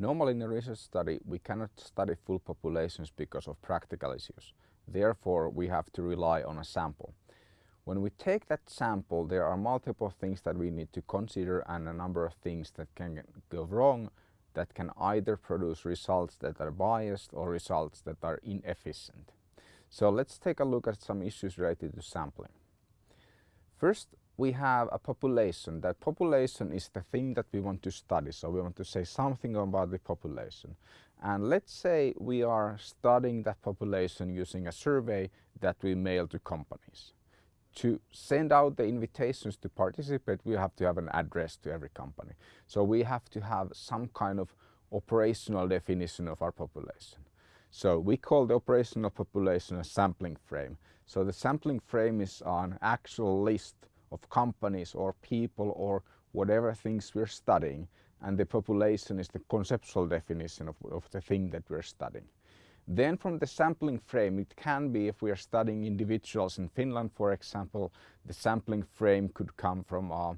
Normally in a research study we cannot study full populations because of practical issues. Therefore we have to rely on a sample. When we take that sample there are multiple things that we need to consider and a number of things that can go wrong that can either produce results that are biased or results that are inefficient. So let's take a look at some issues related to sampling. First we have a population. That population is the thing that we want to study. So we want to say something about the population. And let's say we are studying that population using a survey that we mail to companies. To send out the invitations to participate, we have to have an address to every company. So we have to have some kind of operational definition of our population. So we call the operational population a sampling frame. So the sampling frame is an actual list of companies or people or whatever things we're studying and the population is the conceptual definition of, of the thing that we're studying. Then from the sampling frame it can be if we are studying individuals in Finland for example the sampling frame could come from uh,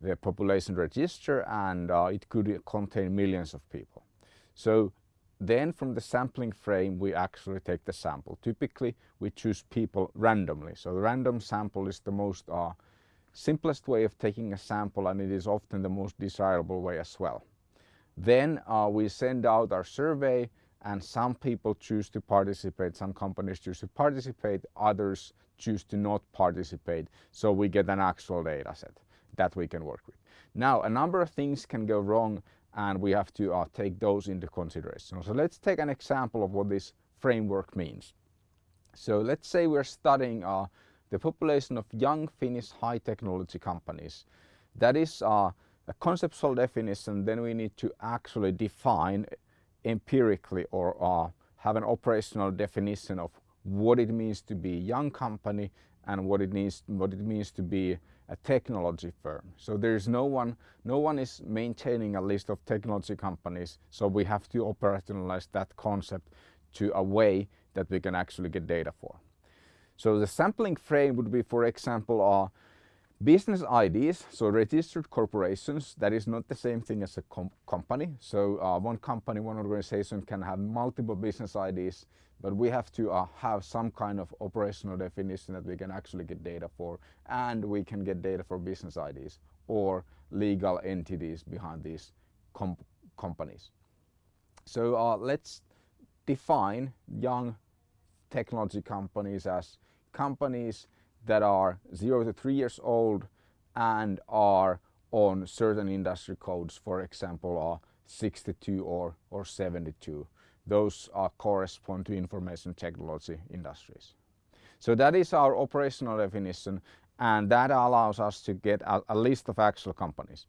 the population register and uh, it could contain millions of people. So then from the sampling frame we actually take the sample. Typically we choose people randomly. So the random sample is the most uh, simplest way of taking a sample and it is often the most desirable way as well. Then uh, we send out our survey and some people choose to participate, some companies choose to participate, others choose to not participate. So we get an actual data set that we can work with. Now a number of things can go wrong and we have to uh, take those into consideration. So let's take an example of what this framework means. So let's say we're studying uh, the population of young Finnish high technology companies. That is uh, a conceptual definition, then we need to actually define empirically or uh, have an operational definition of what it means to be a young company and what it means what it means to be a technology firm. So there is no one no one is maintaining a list of technology companies so we have to operationalize that concept to a way that we can actually get data for. So the sampling frame would be, for example, uh, business IDs, so registered corporations, that is not the same thing as a com company. So uh, one company, one organization can have multiple business IDs, but we have to uh, have some kind of operational definition that we can actually get data for, and we can get data for business IDs or legal entities behind these com companies. So uh, let's define young technology companies as companies that are 0 to 3 years old and are on certain industry codes, for example, are 62 or, or 72. Those are correspond to information technology industries. So that is our operational definition and that allows us to get a, a list of actual companies.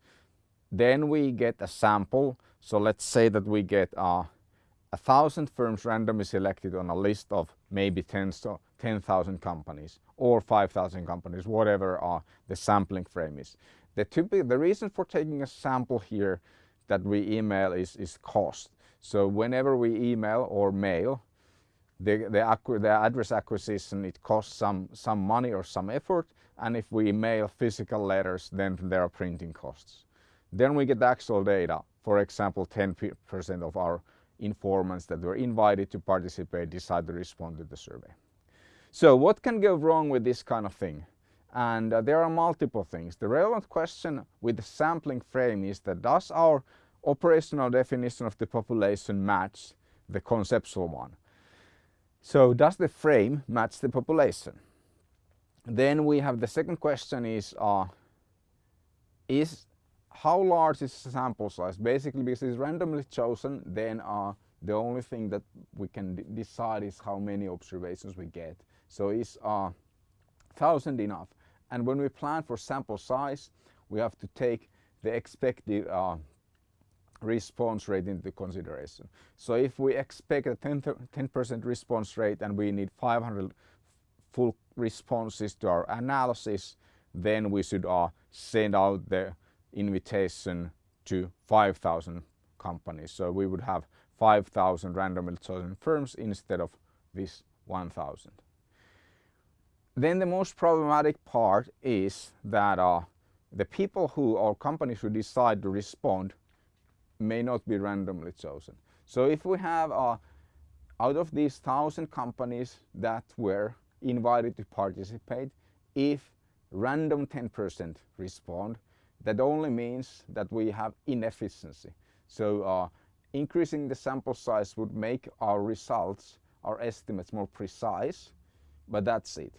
Then we get a sample. So let's say that we get uh, a thousand firms randomly selected on a list of maybe 10,000 companies or 5,000 companies, whatever uh, the sampling frame is. The, typical, the reason for taking a sample here that we email is, is cost. So whenever we email or mail, the, the, the, address acquisition, it costs some, some money or some effort. And if we mail physical letters, then there are printing costs. Then we get actual data. For example, 10% of our informants that were invited to participate decide to respond to the survey. So what can go wrong with this kind of thing? And uh, there are multiple things. The relevant question with the sampling frame is that does our operational definition of the population match the conceptual one? So does the frame match the population? Then we have the second question is, uh, is how large is the sample size? Basically, because it's randomly chosen, then uh, the only thing that we can decide is how many observations we get. So is uh, thousand enough? And when we plan for sample size, we have to take the expected uh, response rate into consideration. So if we expect a 10% response rate and we need 500 full responses to our analysis, then we should uh, send out the invitation to 5,000 companies. So we would have 5,000 randomly chosen firms instead of this 1,000. Then the most problematic part is that uh, the people who or companies who decide to respond may not be randomly chosen. So if we have uh, out of these thousand companies that were invited to participate, if random 10% respond, that only means that we have inefficiency. So uh, increasing the sample size would make our results, our estimates more precise, but that's it.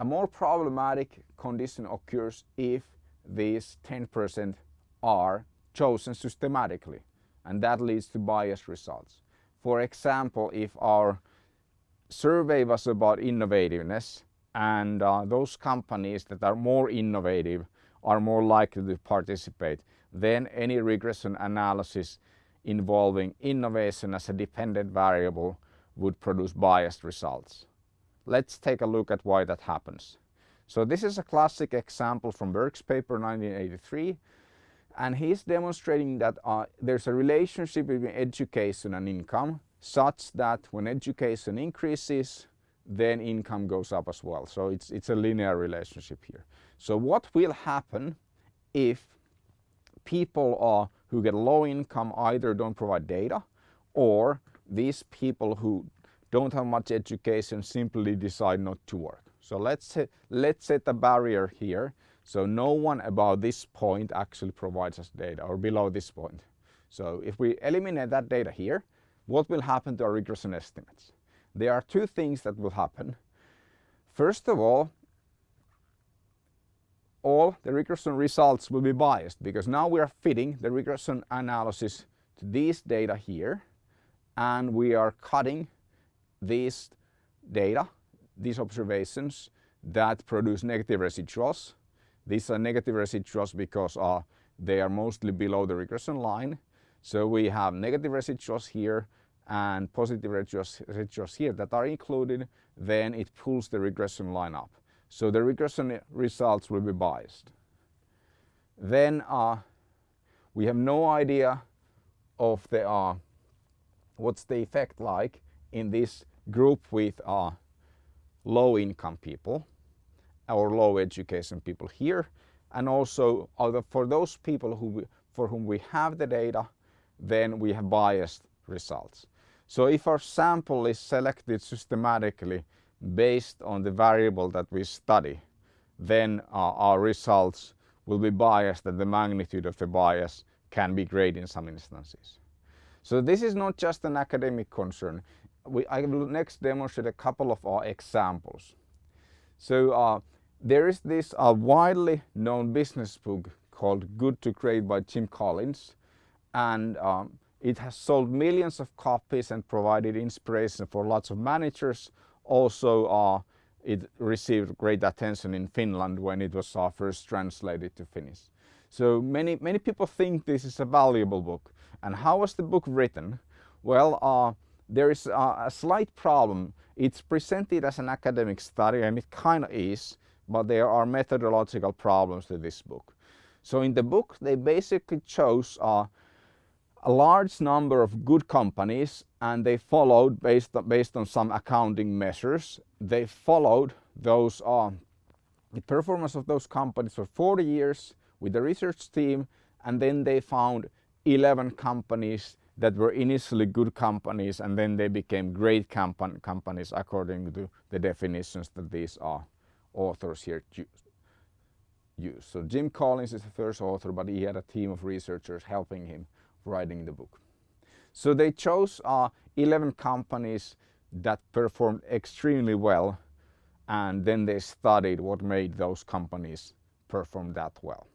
A more problematic condition occurs if these 10% are chosen systematically and that leads to biased results. For example, if our survey was about innovativeness and uh, those companies that are more innovative are more likely to participate, than any regression analysis involving innovation as a dependent variable would produce biased results. Let's take a look at why that happens. So this is a classic example from Berk's paper 1983 and he's demonstrating that uh, there's a relationship between education and income such that when education increases then income goes up as well. So it's, it's a linear relationship here. So what will happen if people who get low income either don't provide data or these people who don't have much education simply decide not to work. So let's let's set a barrier here. So no one above this point actually provides us data or below this point. So if we eliminate that data here, what will happen to our regression estimates? There are two things that will happen. First of all, all the regression results will be biased because now we are fitting the regression analysis to these data here and we are cutting these data these observations that produce negative residuals. These are negative residuals because uh, they are mostly below the regression line. So we have negative residuals here and positive residuals, residuals here that are included, then it pulls the regression line up. So the regression results will be biased. Then uh, we have no idea of the uh, what's the effect like in this group with uh, low income people or low education people here and also for those people who for whom we have the data then we have biased results. So if our sample is selected systematically based on the variable that we study then our results will be biased and the magnitude of the bias can be great in some instances. So this is not just an academic concern we, I will next demonstrate a couple of our examples. So uh, there is this uh, widely known business book called Good to Great by Jim Collins and um, it has sold millions of copies and provided inspiration for lots of managers. Also uh, it received great attention in Finland when it was uh, first translated to Finnish. So many, many people think this is a valuable book. And how was the book written? Well, uh, there is a, a slight problem. It's presented as an academic study and it kind of is, but there are methodological problems to this book. So in the book they basically chose uh, a large number of good companies and they followed based on, based on some accounting measures. They followed those uh, the performance of those companies for 40 years with the research team and then they found 11 companies that were initially good companies and then they became great compan companies according to the definitions that these are authors here use. So Jim Collins is the first author but he had a team of researchers helping him writing the book. So they chose uh, 11 companies that performed extremely well and then they studied what made those companies perform that well.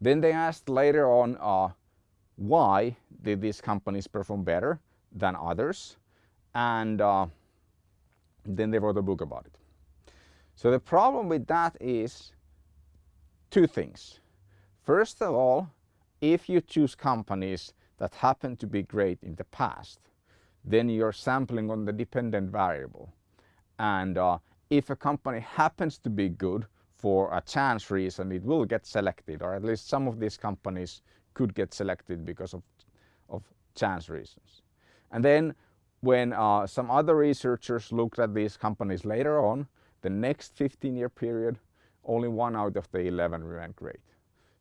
Then they asked later on uh, why did these companies perform better than others and uh, then they wrote a book about it. So the problem with that is two things. First of all, if you choose companies that happen to be great in the past, then you're sampling on the dependent variable. And uh, if a company happens to be good for a chance reason, it will get selected, or at least some of these companies could get selected because of, of chance reasons. And then when uh, some other researchers looked at these companies later on, the next 15 year period, only one out of the 11 ran great.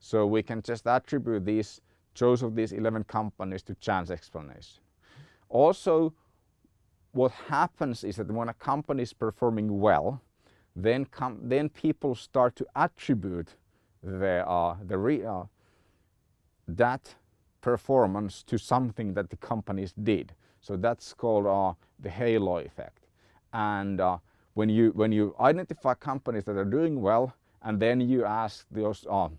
So we can just attribute these chose of these 11 companies to chance explanation. Also, what happens is that when a company is performing well, then, come then people start to attribute the, uh, the uh, that performance to something that the companies did. So that's called uh, the halo effect. And uh, when you when you identify companies that are doing well, and then you ask those uh,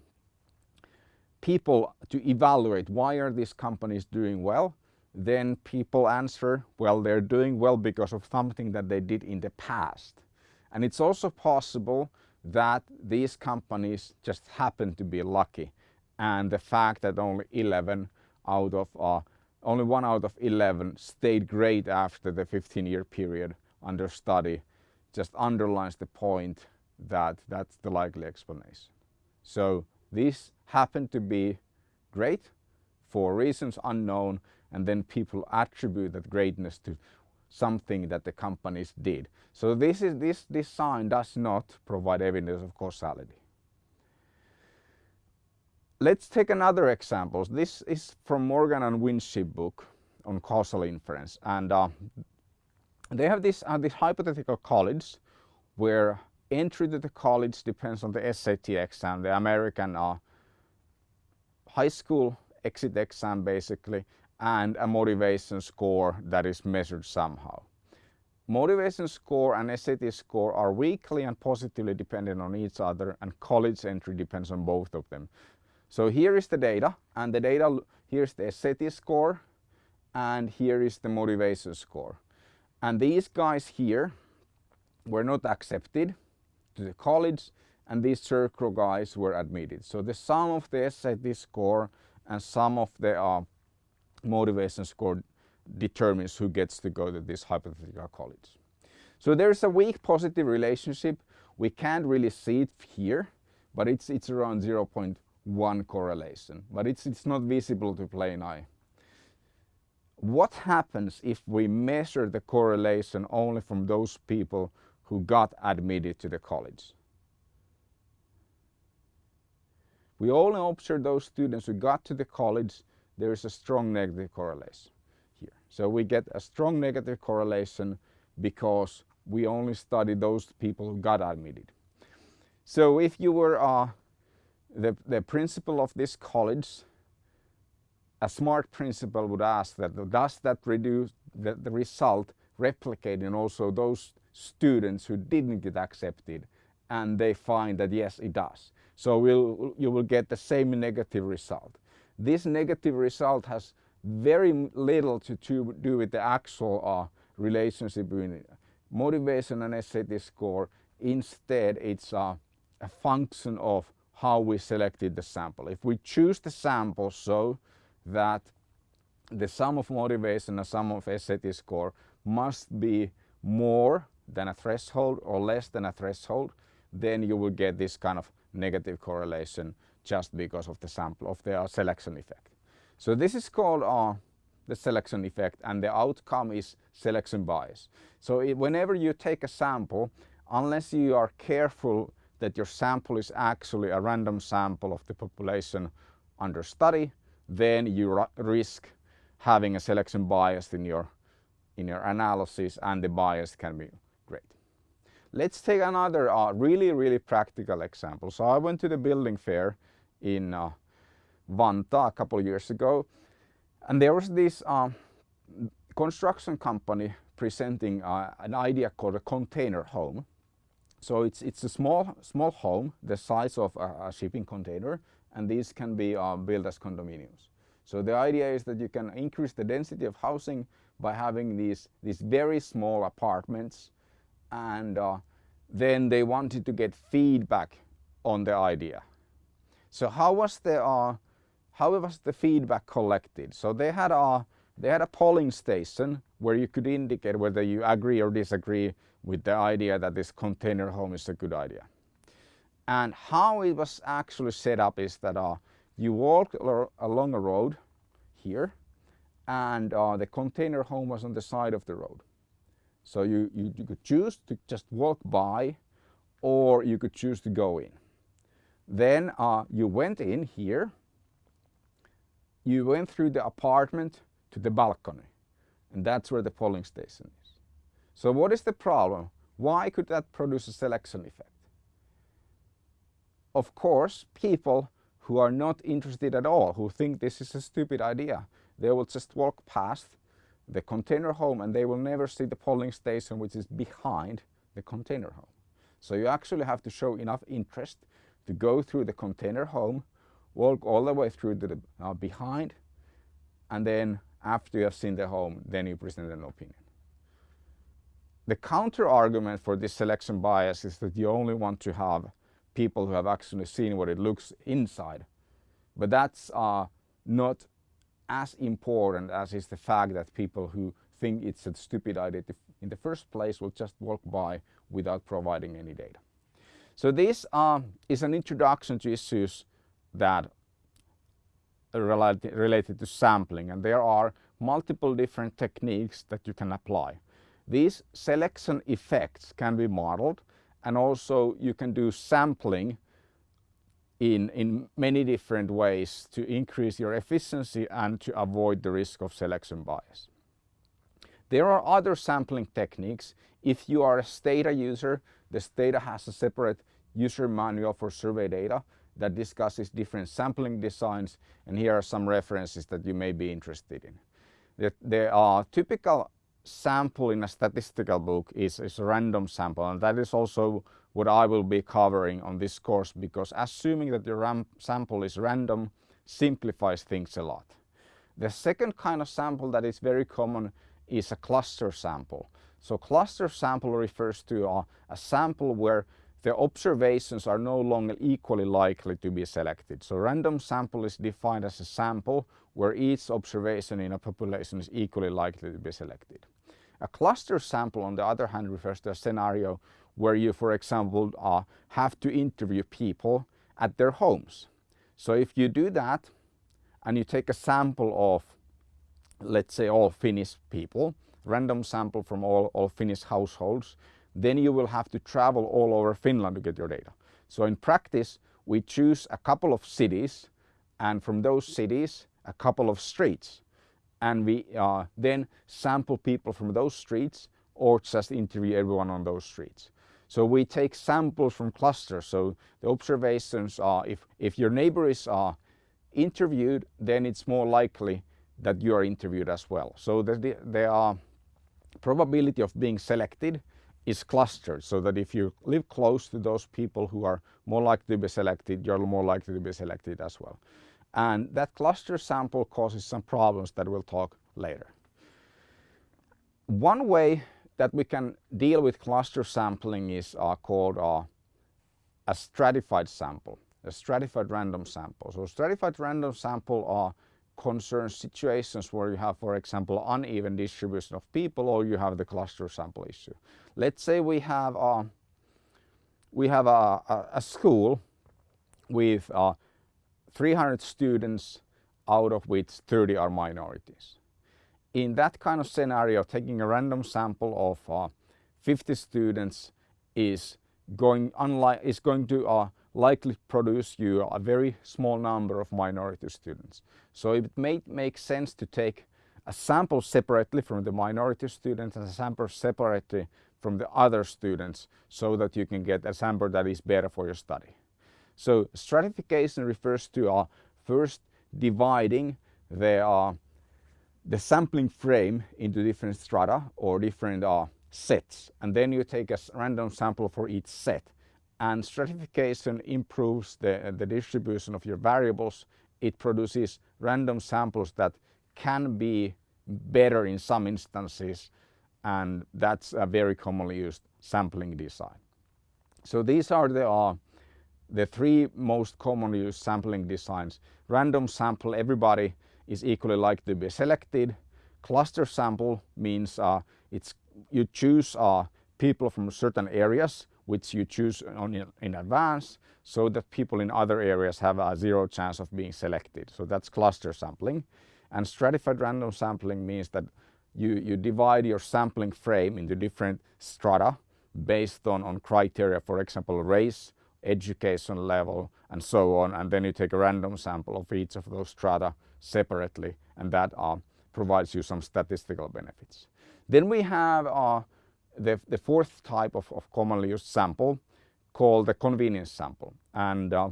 people to evaluate why are these companies doing well, then people answer, well, they're doing well because of something that they did in the past. And it's also possible that these companies just happen to be lucky and the fact that only 11 out of uh, only one out of 11 stayed great after the 15 year period under study just underlines the point that that's the likely explanation. So these happen to be great for reasons unknown and then people attribute that greatness to something that the companies did. So this, is, this design does not provide evidence of causality. Let's take another example. This is from Morgan and Winship book on causal inference. And uh, they have this, uh, this hypothetical college where entry to the college depends on the SAT exam, the American uh, high school exit exam basically, and a motivation score that is measured somehow. Motivation score and SAT score are weakly and positively dependent on each other and college entry depends on both of them. So here is the data and the data, here's the SAT score and here is the motivation score. And these guys here were not accepted to the college and these circle guys were admitted. So the sum of the SAT score and sum of the uh, motivation score determines who gets to go to this hypothetical college. So there's a weak positive relationship. We can't really see it here, but it's, it's around 0.1 correlation, but it's, it's not visible to plain eye. What happens if we measure the correlation only from those people who got admitted to the college? We only observe those students who got to the college there is a strong negative correlation here. So we get a strong negative correlation because we only study those people who got admitted. So if you were uh, the, the principal of this college, a smart principal would ask that does that reduce the, the result replicate in also those students who didn't get accepted and they find that yes it does. So we'll, you will get the same negative result. This negative result has very little to do with the actual uh, relationship between motivation and SAT score. Instead, it's uh, a function of how we selected the sample. If we choose the sample so that the sum of motivation and sum of SAT score must be more than a threshold or less than a threshold, then you will get this kind of negative correlation just because of the sample of the uh, selection effect. So this is called uh, the selection effect and the outcome is selection bias. So it, whenever you take a sample, unless you are careful that your sample is actually a random sample of the population under study, then you risk having a selection bias in your, in your analysis and the bias can be great. Let's take another uh, really, really practical example. So I went to the building fair in uh, Vantaa a couple of years ago. And there was this uh, construction company presenting uh, an idea called a container home. So it's, it's a small, small home, the size of a, a shipping container, and these can be uh, built as condominiums. So the idea is that you can increase the density of housing by having these, these very small apartments and uh, then they wanted to get feedback on the idea. So how was the uh, how was the feedback collected? So they had a they had a polling station where you could indicate whether you agree or disagree with the idea that this container home is a good idea. And how it was actually set up is that uh, you walk along a road here and uh, the container home was on the side of the road. So you, you, you could choose to just walk by or you could choose to go in. Then uh, you went in here, you went through the apartment to the balcony and that's where the polling station is. So what is the problem? Why could that produce a selection effect? Of course, people who are not interested at all, who think this is a stupid idea, they will just walk past the container home and they will never see the polling station which is behind the container home. So you actually have to show enough interest to go through the container home, walk all the way through to the uh, behind and then after you have seen the home then you present an opinion. The counter argument for this selection bias is that you only want to have people who have actually seen what it looks inside. But that's uh, not as important as is the fact that people who think it's a stupid idea in the first place will just walk by without providing any data. So this uh, is an introduction to issues that are related to sampling and there are multiple different techniques that you can apply. These selection effects can be modeled and also you can do sampling in, in many different ways to increase your efficiency and to avoid the risk of selection bias. There are other sampling techniques. If you are a Stata user, the Stata has a separate user manual for survey data that discusses different sampling designs and here are some references that you may be interested in. The, the uh, typical sample in a statistical book is, is a random sample and that is also what I will be covering on this course because assuming that your sample is random simplifies things a lot. The second kind of sample that is very common is a cluster sample. So cluster sample refers to a, a sample where the observations are no longer equally likely to be selected. So random sample is defined as a sample where each observation in a population is equally likely to be selected. A cluster sample on the other hand refers to a scenario where you, for example, uh, have to interview people at their homes. So if you do that and you take a sample of, let's say, all Finnish people, random sample from all, all Finnish households, then you will have to travel all over Finland to get your data. So in practice, we choose a couple of cities and from those cities, a couple of streets. And we uh, then sample people from those streets or just interview everyone on those streets. So we take samples from clusters. So the observations are if, if your neighbor is uh, interviewed, then it's more likely that you are interviewed as well. So the, the uh, probability of being selected is clustered so that if you live close to those people who are more likely to be selected, you're more likely to be selected as well. And that cluster sample causes some problems that we'll talk later. One way that we can deal with cluster sampling is uh, called uh, a stratified sample, a stratified random sample. So stratified random sample uh, concerns situations where you have, for example, uneven distribution of people or you have the cluster sample issue. Let's say we have a, uh, we have a, a, a school with uh, 300 students out of which 30 are minorities in that kind of scenario, taking a random sample of uh, 50 students is going, is going to uh, likely produce you a very small number of minority students. So it may make sense to take a sample separately from the minority students and a sample separately from the other students so that you can get a sample that is better for your study. So stratification refers to uh, first dividing the uh, the sampling frame into different strata or different uh, sets and then you take a random sample for each set and stratification improves the, the distribution of your variables. It produces random samples that can be better in some instances and that's a very commonly used sampling design. So these are the, uh, the three most commonly used sampling designs. Random sample, everybody is equally likely to be selected. Cluster sample means uh, it's you choose uh, people from certain areas which you choose on, in advance so that people in other areas have a zero chance of being selected. So that's cluster sampling. And stratified random sampling means that you, you divide your sampling frame into different strata based on, on criteria, for example, race, education level, and so on. And then you take a random sample of each of those strata separately and that uh, provides you some statistical benefits. Then we have uh, the, the fourth type of, of commonly used sample called the convenience sample and uh,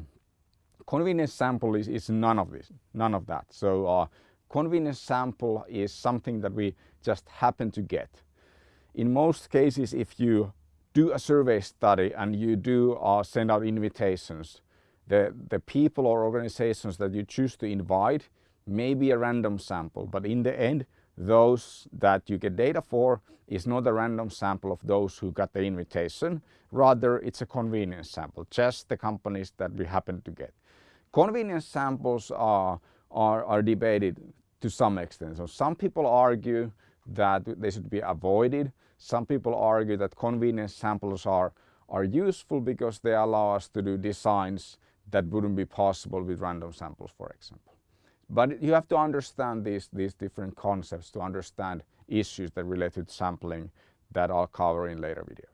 convenience sample is, is none of this, none of that. So uh, convenience sample is something that we just happen to get. In most cases if you do a survey study and you do uh, send out invitations, the, the people or organizations that you choose to invite may be a random sample, but in the end, those that you get data for is not a random sample of those who got the invitation. Rather, it's a convenience sample, just the companies that we happen to get. Convenience samples are, are, are debated to some extent. So some people argue that they should be avoided. Some people argue that convenience samples are, are useful because they allow us to do designs that wouldn't be possible with random samples, for example. But you have to understand these, these different concepts to understand issues that relate to sampling that I'll cover in later videos.